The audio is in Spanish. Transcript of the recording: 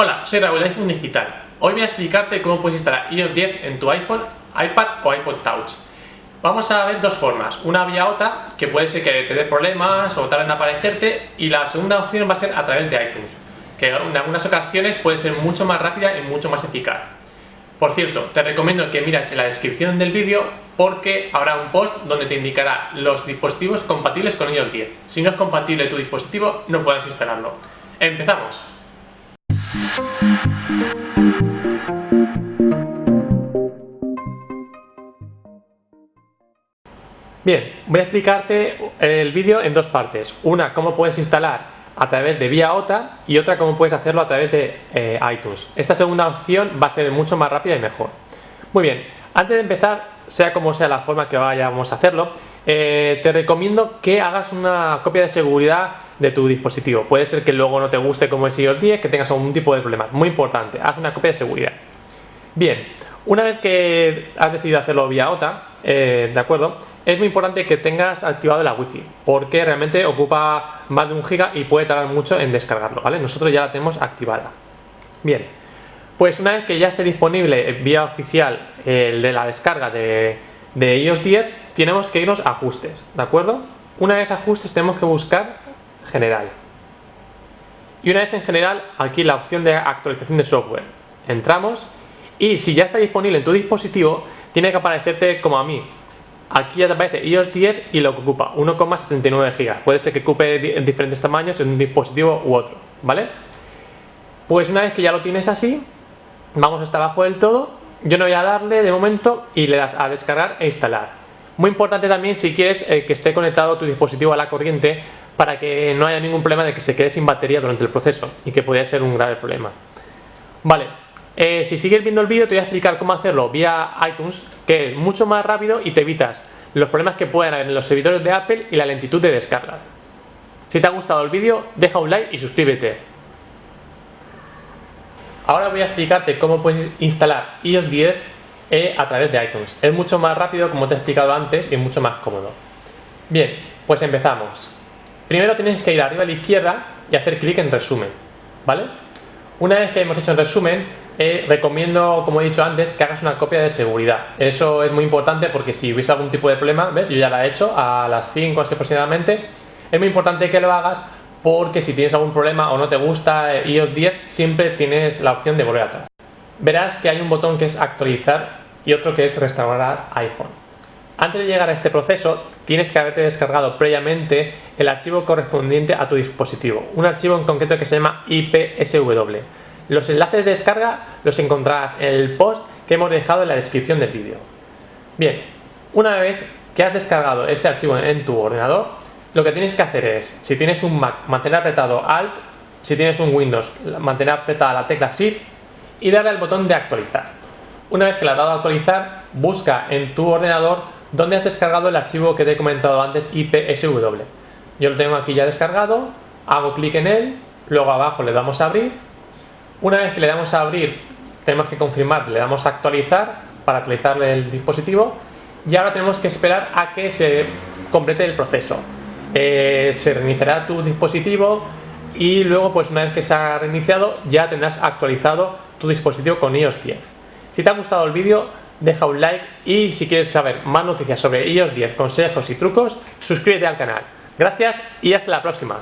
Hola, soy Raúl de iPhone Digital. Hoy voy a explicarte cómo puedes instalar iOS 10 en tu iPhone, iPad o iPod Touch. Vamos a ver dos formas, una vía OTA, que puede ser que te dé problemas o tarde en aparecerte, y la segunda opción va a ser a través de iTunes, que en algunas ocasiones puede ser mucho más rápida y mucho más eficaz. Por cierto, te recomiendo que mires en la descripción del vídeo porque habrá un post donde te indicará los dispositivos compatibles con iOS 10. Si no es compatible tu dispositivo, no puedes instalarlo. ¡Empezamos! Bien, voy a explicarte el vídeo en dos partes. Una, cómo puedes instalar a través de vía OTA y otra cómo puedes hacerlo a través de eh, iTunes. Esta segunda opción va a ser mucho más rápida y mejor. Muy bien, antes de empezar, sea como sea la forma que vayamos a hacerlo, eh, te recomiendo que hagas una copia de seguridad de tu dispositivo. Puede ser que luego no te guste como es iOS 10, que tengas algún tipo de problema. Muy importante, haz una copia de seguridad. Bien, una vez que has decidido hacerlo vía OTA, eh, ¿de acuerdo? Es muy importante que tengas activado la Wi-Fi, porque realmente ocupa más de un giga y puede tardar mucho en descargarlo, ¿vale? Nosotros ya la tenemos activada. Bien, pues una vez que ya esté disponible vía oficial el de la descarga de, de iOS 10, tenemos que irnos a ajustes, ¿de acuerdo? Una vez ajustes tenemos que buscar general. Y una vez en general, aquí la opción de actualización de software. Entramos y si ya está disponible en tu dispositivo, tiene que aparecerte como a mí. Aquí ya te aparece iOS 10 y lo que ocupa, 1,79 GB. Puede ser que ocupe en diferentes tamaños en un dispositivo u otro, ¿vale? Pues una vez que ya lo tienes así, vamos hasta abajo del todo. Yo no voy a darle de momento y le das a descargar e instalar. Muy importante también si quieres eh, que esté conectado tu dispositivo a la corriente para que no haya ningún problema de que se quede sin batería durante el proceso y que podría ser un grave problema. Vale, eh, si sigues viendo el vídeo te voy a explicar cómo hacerlo vía iTunes, que es mucho más rápido y te evitas los problemas que pueden haber en los servidores de Apple y la lentitud de descarga. Si te ha gustado el vídeo, deja un like y suscríbete. Ahora voy a explicarte cómo puedes instalar iOS 10 eh, a través de iTunes. Es mucho más rápido, como te he explicado antes, y mucho más cómodo. Bien, pues empezamos. Primero tienes que ir arriba a la izquierda y hacer clic en resumen, ¿vale? Una vez que hemos hecho el resumen, eh, recomiendo, como he dicho antes, que hagas una copia de seguridad. Eso es muy importante porque si hubiese algún tipo de problema, ¿ves? Yo ya la he hecho a las 5 así aproximadamente. Es muy importante que lo hagas porque si tienes algún problema o no te gusta eh, iOS 10, siempre tienes la opción de volver atrás. Verás que hay un botón que es actualizar y otro que es restaurar iPhone. Antes de llegar a este proceso, tienes que haberte descargado previamente el archivo correspondiente a tu dispositivo, un archivo en concreto que se llama IPSW. Los enlaces de descarga los encontrarás en el post que hemos dejado en la descripción del vídeo. Bien, una vez que has descargado este archivo en tu ordenador, lo que tienes que hacer es, si tienes un Mac, mantener apretado Alt, si tienes un Windows, mantener apretada la tecla Shift y darle al botón de actualizar. Una vez que le has dado a actualizar, busca en tu ordenador donde has descargado el archivo que te he comentado antes IPSW. Yo lo tengo aquí ya descargado, hago clic en él, luego abajo le damos a abrir. Una vez que le damos a abrir, tenemos que confirmar, le damos a actualizar para actualizarle el dispositivo y ahora tenemos que esperar a que se complete el proceso. Eh, se reiniciará tu dispositivo y luego pues una vez que se ha reiniciado ya tendrás actualizado tu dispositivo con iOS 10. Si te ha gustado el vídeo deja un like y si quieres saber más noticias sobre iOS 10, consejos y trucos, suscríbete al canal. Gracias y hasta la próxima.